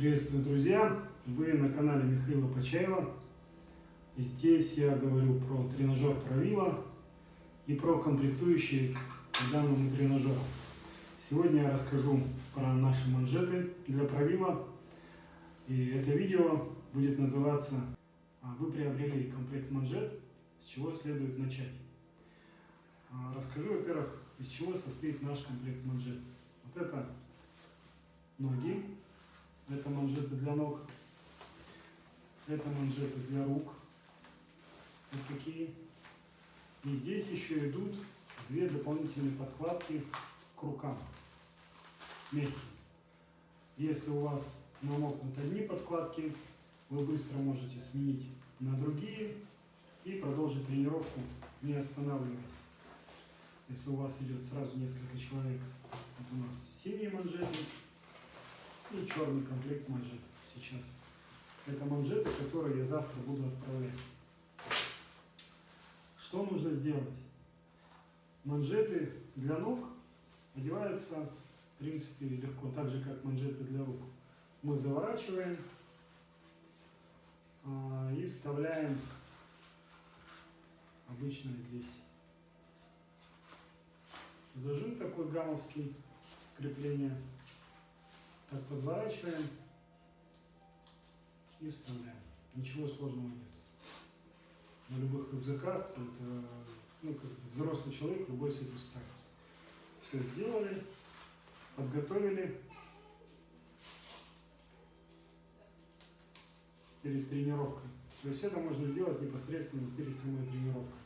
Приветствую, друзья! Вы на канале Михаила Почаева. И здесь я говорю про тренажер Правила и про комплектующие к данному тренажеру. Сегодня я расскажу про наши манжеты для Правила. И это видео будет называться «А «Вы приобрели комплект манжет, с чего следует начать». А, расскажу, во-первых, из чего состоит наш комплект манжет. Вот это ноги, это манжеты для ног. Это манжеты для рук. Вот такие. И здесь еще идут две дополнительные подкладки к рукам. Мягкие. Если у вас намокнут одни подкладки, вы быстро можете сменить на другие и продолжить тренировку, не останавливаясь. Если у вас идет сразу несколько человек, вот у нас синие манжеты, и черный комплект манжет сейчас. Это манжеты, которые я завтра буду отправлять. Что нужно сделать? Манжеты для ног одеваются, в принципе, легко, так же, как манжеты для рук. Мы заворачиваем а, и вставляем обычно здесь зажим такой гамовский, крепление так подворачиваем и вставляем. Ничего сложного нет. На любых рюкзаках, это, ну, как взрослый человек, любой с этим справится. Все сделали, подготовили. перед тренировкой. То есть это можно сделать непосредственно перед самой тренировкой.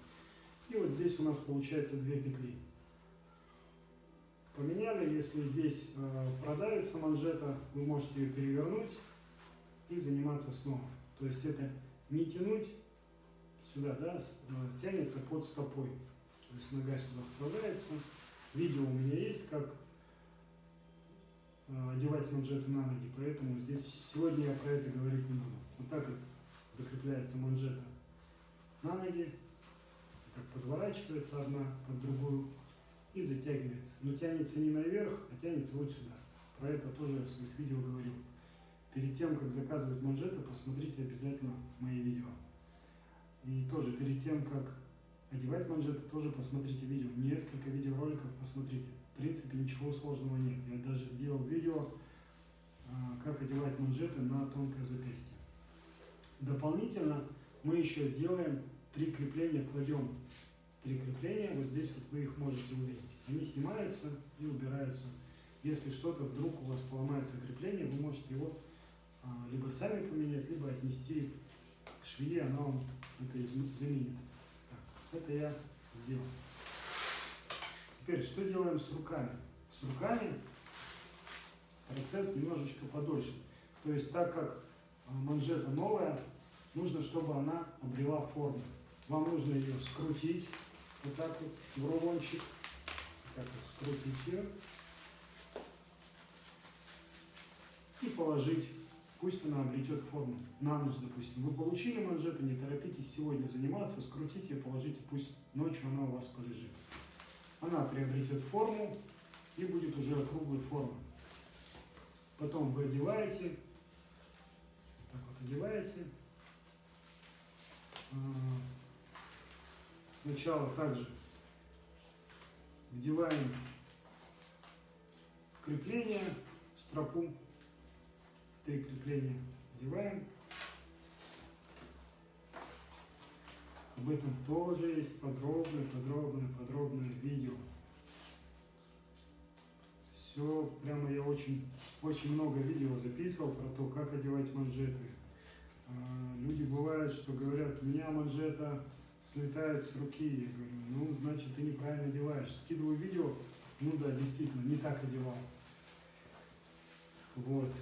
И вот здесь у нас получается две петли поменяли. Если здесь э, продавится манжета, вы можете ее перевернуть и заниматься снова. То есть это не тянуть сюда, да, э, тянется под стопой. То есть нога сюда вставляется. Видео у меня есть, как э, одевать манжеты на ноги, поэтому здесь сегодня я про это говорить не буду. Вот так вот закрепляется манжета на ноги, так подворачивается одна под другую и затягивается. Но тянется не наверх, а тянется вот сюда. Про это тоже я в своих видео говорил. Перед тем, как заказывать манжеты, посмотрите обязательно мои видео. И тоже перед тем, как одевать манжеты, тоже посмотрите видео. Несколько видеороликов посмотрите. В принципе, ничего сложного нет. Я даже сделал видео, а, как одевать манжеты на тонкое запястье. Дополнительно мы еще делаем три крепления, кладем три крепления, вот здесь вот вы их можете увидеть. Они снимаются и убираются. Если что-то вдруг у вас поломается крепление, вы можете его а, либо сами поменять, либо отнести к швее, она вам это заменит. Так, это я сделал. Теперь, что делаем с руками? С руками процесс немножечко подольше. То есть, так как а, манжета новая, нужно, чтобы она обрела форму. Вам нужно ее скрутить, вот так вот в рулончик. Так вот скрутить ее. И положить. Пусть она обретет форму. На ночь, допустим. Вы получили манжету, не торопитесь сегодня заниматься, скрутите и положите, пусть ночью она у вас полежит. Она приобретет форму и будет уже округлой формы. Потом вы одеваете, так вот одеваете, а, Сначала также вдеваем крепление, стропу, три крепления вдеваем. Об этом тоже есть подробное, подробное, подробное видео. Все, прямо я очень, очень много видео записывал про то, как одевать манжеты. А, люди бывают, что говорят, у меня манжета слетает с руки. Я говорю, ну, значит, ты неправильно одеваешь. Скидываю видео, ну да, действительно, не так одевал. Вот.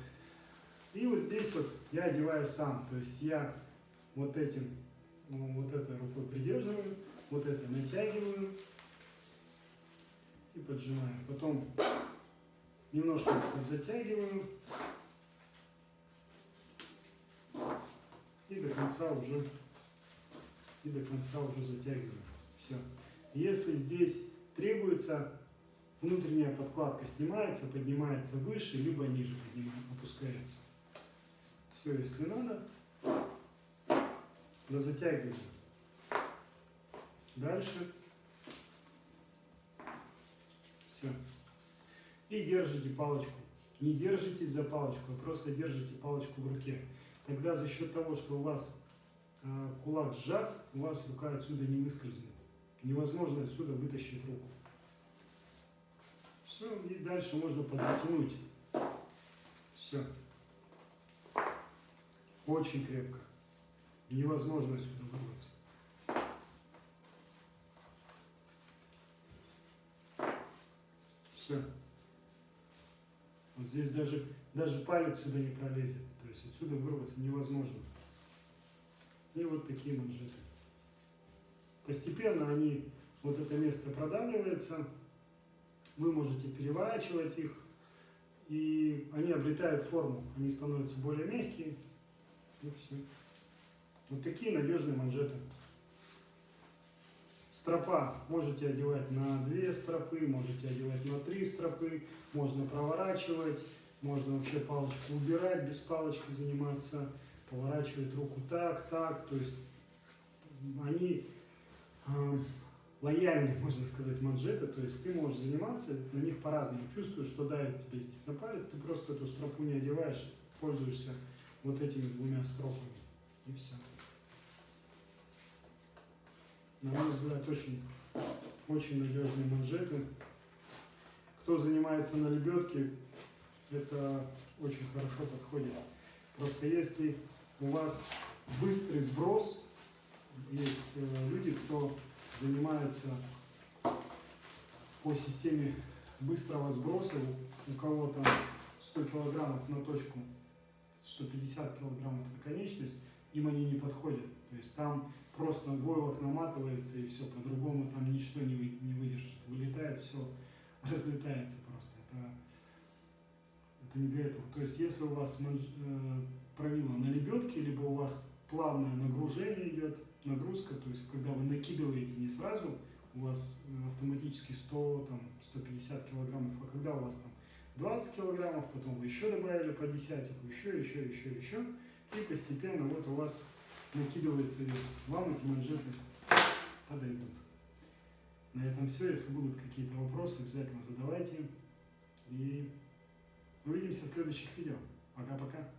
И вот здесь вот я одеваю сам. То есть я вот этим, ну, вот этой рукой придерживаю, вот это натягиваю и поджимаю. Потом немножко затягиваю и до конца уже и до конца уже затягиваем. Все. Если здесь требуется, внутренняя подкладка снимается, поднимается выше, либо ниже поднимается, опускается. Все, если надо, да затягиваем. Дальше. Все. И держите палочку. Не держитесь за палочку, а просто держите палочку в руке. Тогда за счет того, что у вас кулак сжат, у вас рука отсюда не выскользнет. Невозможно отсюда вытащить руку. Все, и дальше можно подзатянуть. Все. Очень крепко. Невозможно отсюда вырваться. Все. Вот здесь даже, даже палец сюда не пролезет. То есть отсюда вырваться невозможно. И вот такие манжеты. Постепенно они, вот это место продавливается, вы можете переворачивать их, и они обретают форму, они становятся более мягкие, и все. Вот такие надежные манжеты. Стропа можете одевать на две стропы, можете одевать на три стропы, можно проворачивать, можно вообще палочку убирать, без палочки заниматься, поворачивать руку так, так, то есть они э, лояльные, можно сказать, манжеты, то есть ты можешь заниматься на них по-разному. Чувствуешь, что давит тебе здесь на палец, ты просто эту стропу не одеваешь, пользуешься вот этими двумя стропами, и все на мой взгляд, очень, очень надежные манжеты. Кто занимается на лебедке, это очень хорошо подходит. Просто если у вас быстрый сброс, есть э, люди, кто занимается по системе быстрого сброса, у кого то 100 килограммов на точку, 150 килограммов на конечность, им они не подходят. То есть там просто войлок наматывается и все, по-другому там ничто не, вы, не выдержит. Вылетает, все разлетается просто. Это, это не для этого. То есть если у вас правило на лебедке, либо у вас плавное нагружение идет, нагрузка, то есть когда вы накидываете не сразу, у вас э, автоматически 100, там, 150 килограммов, а когда у вас там 20 килограммов, потом вы еще добавили по десятику, еще, еще, еще, еще, и постепенно вот у вас накидывается вес. Вам эти манжеты подойдут. На этом все. Если будут какие-то вопросы, обязательно задавайте. И увидимся в следующих видео. Пока-пока.